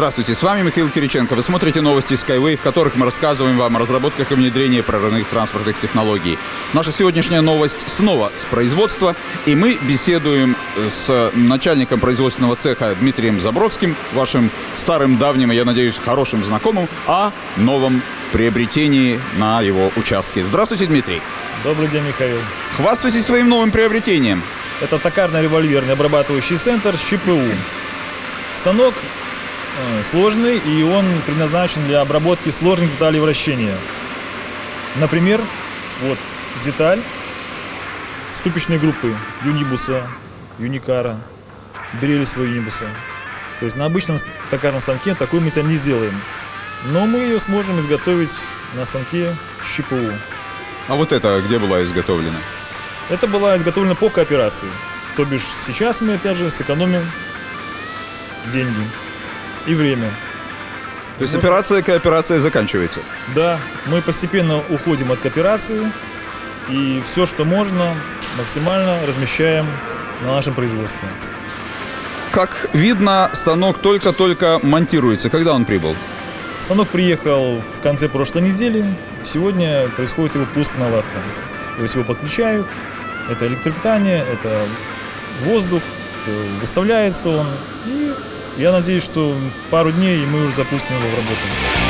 Здравствуйте, с вами Михаил Кириченко. Вы смотрите новости Skyway, в которых мы рассказываем вам о разработках и внедрении прорывных транспортных технологий. Наша сегодняшняя новость снова с производства, и мы беседуем с начальником производственного цеха Дмитрием Забродским, вашим старым, давним и, я надеюсь, хорошим знакомым, о новом приобретении на его участке. Здравствуйте, Дмитрий. Добрый день, Михаил. Хвастайтесь своим новым приобретением. Это токарно-револьверный обрабатывающий центр с ЧПУ. Станок сложный, и он предназначен для обработки сложных деталей вращения. Например, вот деталь ступичной группы юнибуса, юникара, берелисового юнибуса. То есть на обычном токарном станке такой мы не сделаем. Но мы ее сможем изготовить на станке с ЧПУ. А вот это где была изготовлена? Это была изготовлена по кооперации. То бишь сейчас мы опять же сэкономим деньги и время. То есть операция кооперация заканчивается? Да, мы постепенно уходим от кооперации и все, что можно, максимально размещаем на нашем производстве. Как видно, станок только-только монтируется. Когда он прибыл? Станок приехал в конце прошлой недели. Сегодня происходит его пуск наладка. То есть его подключают, это электропитание, это воздух, э, выставляется он. И я надеюсь, что пару дней и мы уже запустим его в работу.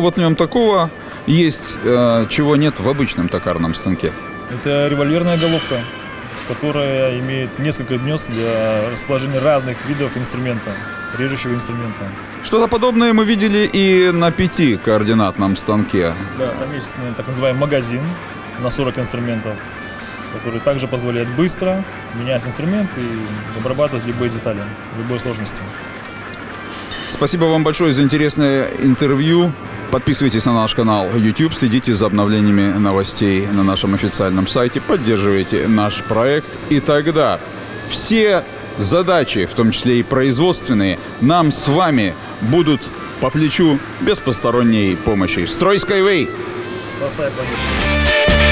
Вот в нем такого есть, э, чего нет в обычном токарном станке? Это револьверная головка, которая имеет несколько гнезд для расположения разных видов инструмента, режущего инструмента. Что-то подобное мы видели и на пяти координатном станке. Да, там есть э, так называемый магазин на 40 инструментов, который также позволяет быстро менять инструмент и обрабатывать любые детали, любой сложности. Спасибо вам большое за интересное интервью. Подписывайтесь на наш канал YouTube, следите за обновлениями новостей на нашем официальном сайте, поддерживайте наш проект. И тогда все задачи, в том числе и производственные, нам с вами будут по плечу без посторонней помощи. Строй Skyway! Спасай планету!